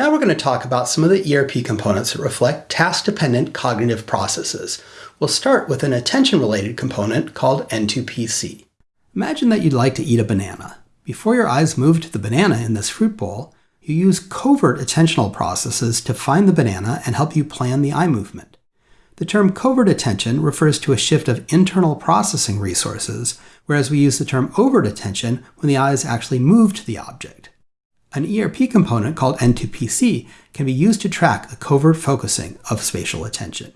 Now we're going to talk about some of the ERP components that reflect task-dependent cognitive processes. We'll start with an attention-related component called N2PC. Imagine that you'd like to eat a banana. Before your eyes move to the banana in this fruit bowl, you use covert attentional processes to find the banana and help you plan the eye movement. The term covert attention refers to a shift of internal processing resources, whereas we use the term overt attention when the eyes actually move to the object. An ERP component called N2PC can be used to track the covert focusing of spatial attention.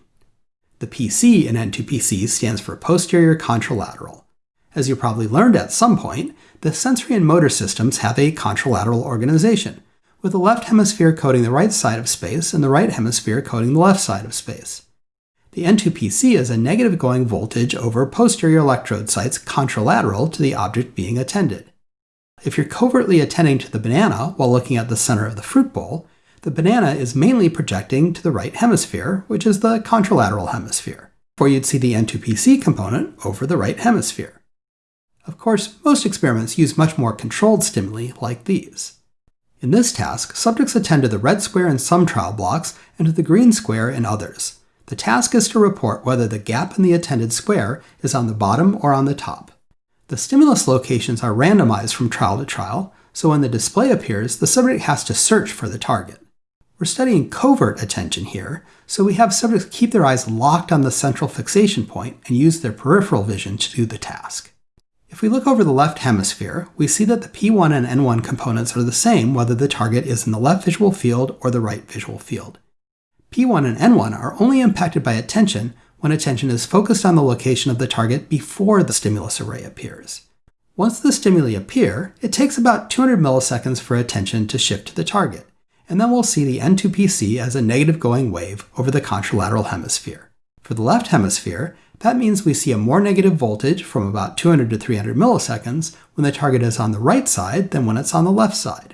The PC in N2PC stands for posterior contralateral. As you probably learned at some point, the sensory and motor systems have a contralateral organization, with the left hemisphere coding the right side of space and the right hemisphere coding the left side of space. The N2PC is a negative going voltage over posterior electrode sites contralateral to the object being attended. If you're covertly attending to the banana while looking at the center of the fruit bowl, the banana is mainly projecting to the right hemisphere, which is the contralateral hemisphere, or you'd see the N2PC component over the right hemisphere. Of course, most experiments use much more controlled stimuli like these. In this task, subjects attend to the red square in some trial blocks and to the green square in others. The task is to report whether the gap in the attended square is on the bottom or on the top. The stimulus locations are randomized from trial to trial, so when the display appears, the subject has to search for the target. We're studying covert attention here, so we have subjects keep their eyes locked on the central fixation point and use their peripheral vision to do the task. If we look over the left hemisphere, we see that the P1 and N1 components are the same whether the target is in the left visual field or the right visual field. P1 and N1 are only impacted by attention when attention is focused on the location of the target before the stimulus array appears. Once the stimuli appear, it takes about 200 milliseconds for attention to shift to the target, and then we'll see the N2PC as a negative going wave over the contralateral hemisphere. For the left hemisphere, that means we see a more negative voltage from about 200 to 300 milliseconds when the target is on the right side than when it's on the left side.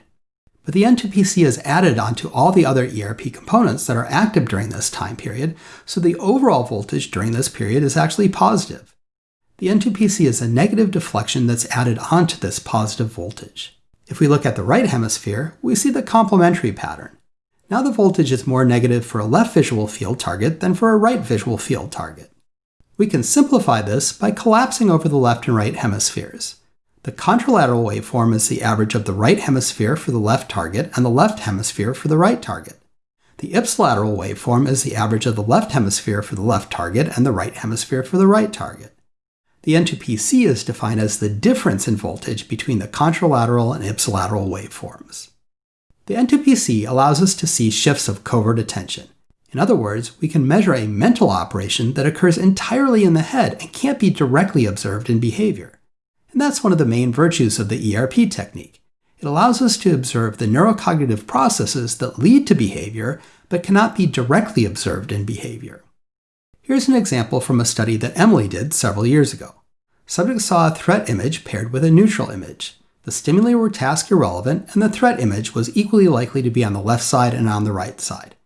But the N2PC is added onto all the other ERP components that are active during this time period, so the overall voltage during this period is actually positive. The N2PC is a negative deflection that's added onto this positive voltage. If we look at the right hemisphere, we see the complementary pattern. Now the voltage is more negative for a left visual field target than for a right visual field target. We can simplify this by collapsing over the left and right hemispheres. The contralateral waveform is the average of the right hemisphere for the left target and the left hemisphere for the right target. The ipsilateral waveform is the average of the left hemisphere for the left target and the right hemisphere for the right target. The N2PC is defined as the difference in voltage between the contralateral and ipsilateral waveforms. The N2PC allows us to see shifts of covert attention. In other words, we can measure a mental operation that occurs entirely in the head and can't be directly observed in behavior. And that's one of the main virtues of the ERP technique. It allows us to observe the neurocognitive processes that lead to behavior, but cannot be directly observed in behavior. Here's an example from a study that Emily did several years ago. Subjects saw a threat image paired with a neutral image. The stimuli were task irrelevant, and the threat image was equally likely to be on the left side and on the right side.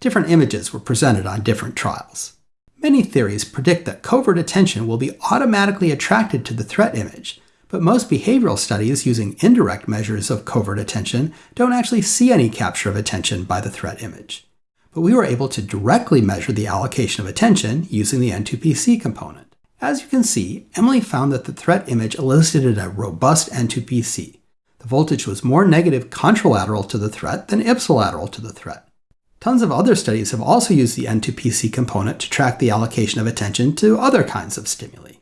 Different images were presented on different trials. Many theories predict that covert attention will be automatically attracted to the threat image, but most behavioral studies using indirect measures of covert attention don't actually see any capture of attention by the threat image. But we were able to directly measure the allocation of attention using the N2PC component. As you can see, Emily found that the threat image elicited a robust N2PC. The voltage was more negative contralateral to the threat than ipsilateral to the threat. Tons of other studies have also used the N2PC component to track the allocation of attention to other kinds of stimuli.